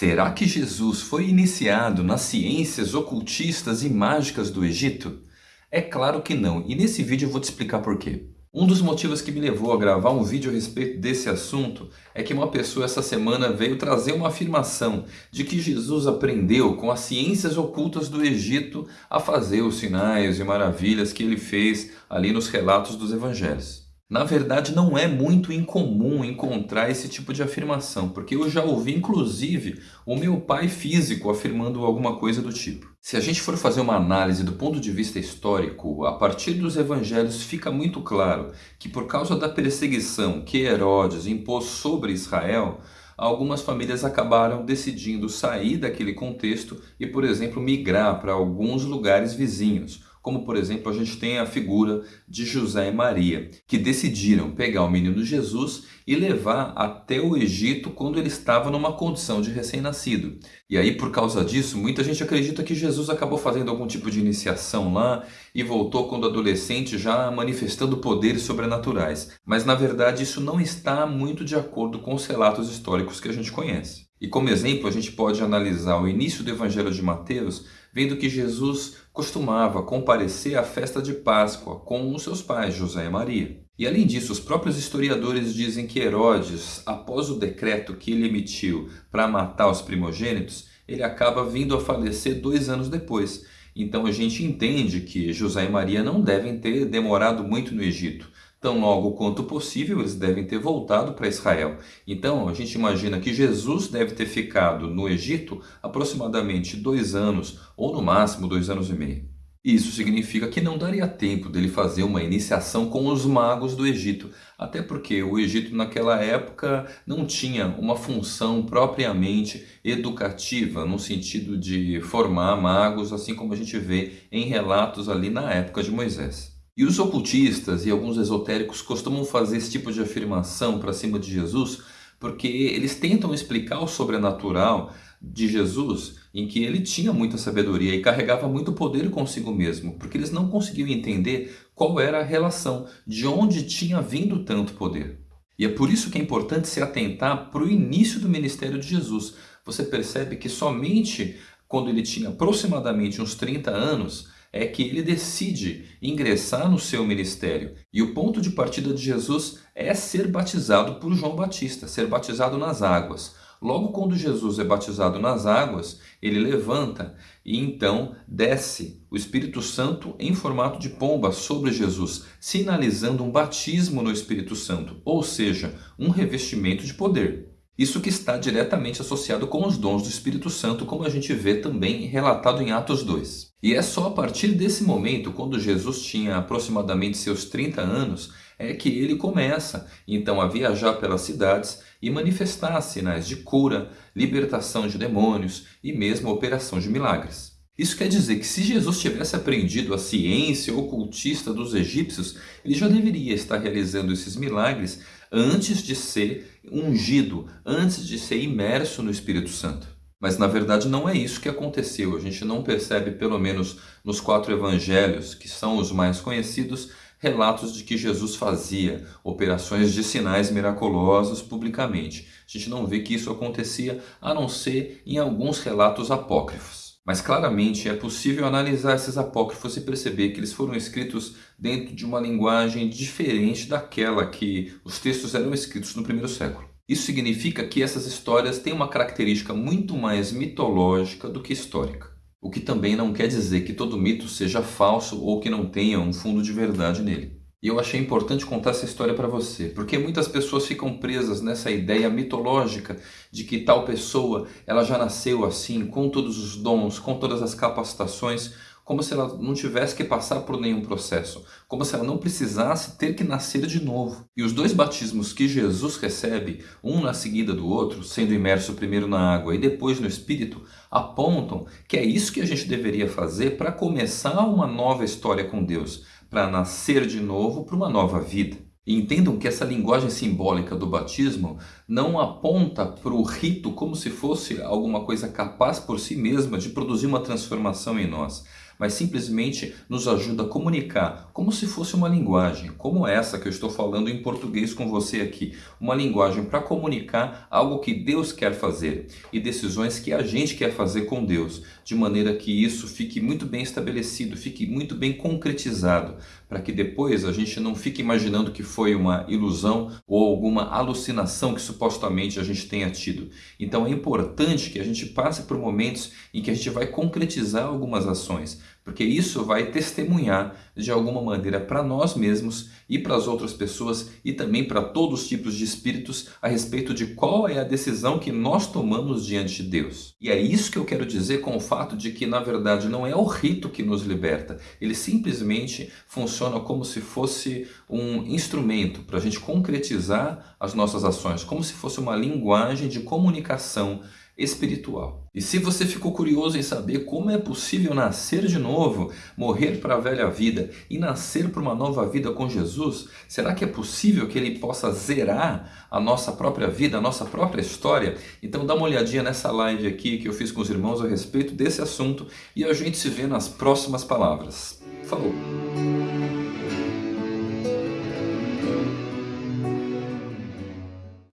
Será que Jesus foi iniciado nas ciências ocultistas e mágicas do Egito? É claro que não, e nesse vídeo eu vou te explicar por quê. Um dos motivos que me levou a gravar um vídeo a respeito desse assunto é que uma pessoa essa semana veio trazer uma afirmação de que Jesus aprendeu com as ciências ocultas do Egito a fazer os sinais e maravilhas que ele fez ali nos relatos dos evangelhos. Na verdade, não é muito incomum encontrar esse tipo de afirmação, porque eu já ouvi, inclusive, o meu pai físico afirmando alguma coisa do tipo. Se a gente for fazer uma análise do ponto de vista histórico, a partir dos evangelhos fica muito claro que por causa da perseguição que Herodes impôs sobre Israel, algumas famílias acabaram decidindo sair daquele contexto e, por exemplo, migrar para alguns lugares vizinhos, como por exemplo a gente tem a figura de José e Maria, que decidiram pegar o menino Jesus e levar até o Egito quando ele estava numa condição de recém-nascido. E aí por causa disso, muita gente acredita que Jesus acabou fazendo algum tipo de iniciação lá e voltou quando adolescente já manifestando poderes sobrenaturais. Mas na verdade isso não está muito de acordo com os relatos históricos que a gente conhece. E como exemplo, a gente pode analisar o início do Evangelho de Mateus, vendo que Jesus costumava comparecer à festa de Páscoa com os seus pais, José e Maria. E além disso, os próprios historiadores dizem que Herodes, após o decreto que ele emitiu para matar os primogênitos, ele acaba vindo a falecer dois anos depois. Então a gente entende que José e Maria não devem ter demorado muito no Egito. Tão logo quanto possível, eles devem ter voltado para Israel. Então, a gente imagina que Jesus deve ter ficado no Egito aproximadamente dois anos, ou no máximo dois anos e meio. Isso significa que não daria tempo dele fazer uma iniciação com os magos do Egito, até porque o Egito naquela época não tinha uma função propriamente educativa, no sentido de formar magos, assim como a gente vê em relatos ali na época de Moisés. E os ocultistas e alguns esotéricos costumam fazer esse tipo de afirmação para cima de Jesus porque eles tentam explicar o sobrenatural de Jesus em que ele tinha muita sabedoria e carregava muito poder consigo mesmo, porque eles não conseguiam entender qual era a relação, de onde tinha vindo tanto poder. E é por isso que é importante se atentar para o início do ministério de Jesus. Você percebe que somente quando ele tinha aproximadamente uns 30 anos, é que ele decide ingressar no seu ministério. E o ponto de partida de Jesus é ser batizado por João Batista, ser batizado nas águas. Logo quando Jesus é batizado nas águas, ele levanta e então desce o Espírito Santo em formato de pomba sobre Jesus, sinalizando um batismo no Espírito Santo, ou seja, um revestimento de poder. Isso que está diretamente associado com os dons do Espírito Santo, como a gente vê também relatado em Atos 2. E é só a partir desse momento, quando Jesus tinha aproximadamente seus 30 anos, é que ele começa então a viajar pelas cidades e manifestar sinais de cura, libertação de demônios e mesmo operação de milagres. Isso quer dizer que se Jesus tivesse aprendido a ciência ocultista dos egípcios, ele já deveria estar realizando esses milagres antes de ser ungido, antes de ser imerso no Espírito Santo. Mas na verdade não é isso que aconteceu. A gente não percebe, pelo menos nos quatro evangelhos, que são os mais conhecidos, relatos de que Jesus fazia operações de sinais miraculosos publicamente. A gente não vê que isso acontecia a não ser em alguns relatos apócrifos. Mas claramente é possível analisar esses apócrifos e perceber que eles foram escritos dentro de uma linguagem diferente daquela que os textos eram escritos no primeiro século. Isso significa que essas histórias têm uma característica muito mais mitológica do que histórica. O que também não quer dizer que todo mito seja falso ou que não tenha um fundo de verdade nele. E eu achei importante contar essa história para você, porque muitas pessoas ficam presas nessa ideia mitológica de que tal pessoa ela já nasceu assim, com todos os dons, com todas as capacitações, como se ela não tivesse que passar por nenhum processo, como se ela não precisasse ter que nascer de novo. E os dois batismos que Jesus recebe, um na seguida do outro, sendo imerso primeiro na água e depois no Espírito, apontam que é isso que a gente deveria fazer para começar uma nova história com Deus, para nascer de novo para uma nova vida. Entendam que essa linguagem simbólica do batismo não aponta para o rito como se fosse alguma coisa capaz por si mesma de produzir uma transformação em nós, mas simplesmente nos ajuda a comunicar como se fosse uma linguagem, como essa que eu estou falando em português com você aqui. Uma linguagem para comunicar algo que Deus quer fazer e decisões que a gente quer fazer com Deus, de maneira que isso fique muito bem estabelecido, fique muito bem concretizado, para que depois a gente não fique imaginando que foi uma ilusão ou alguma alucinação que supostamente a gente tenha tido. Então é importante que a gente passe por momentos em que a gente vai concretizar algumas ações, porque isso vai testemunhar de alguma maneira para nós mesmos e para as outras pessoas e também para todos os tipos de espíritos a respeito de qual é a decisão que nós tomamos diante de Deus. E é isso que eu quero dizer com o fato de que na verdade não é o rito que nos liberta, ele simplesmente funciona como se fosse um instrumento para a gente concretizar as nossas ações, como se fosse uma linguagem de comunicação espiritual. E se você ficou curioso em saber como é possível nascer de novo, morrer para a velha vida e nascer para uma nova vida com Jesus, será que é possível que ele possa zerar a nossa própria vida, a nossa própria história? Então dá uma olhadinha nessa live aqui que eu fiz com os irmãos a respeito desse assunto e a gente se vê nas próximas palavras. Falou!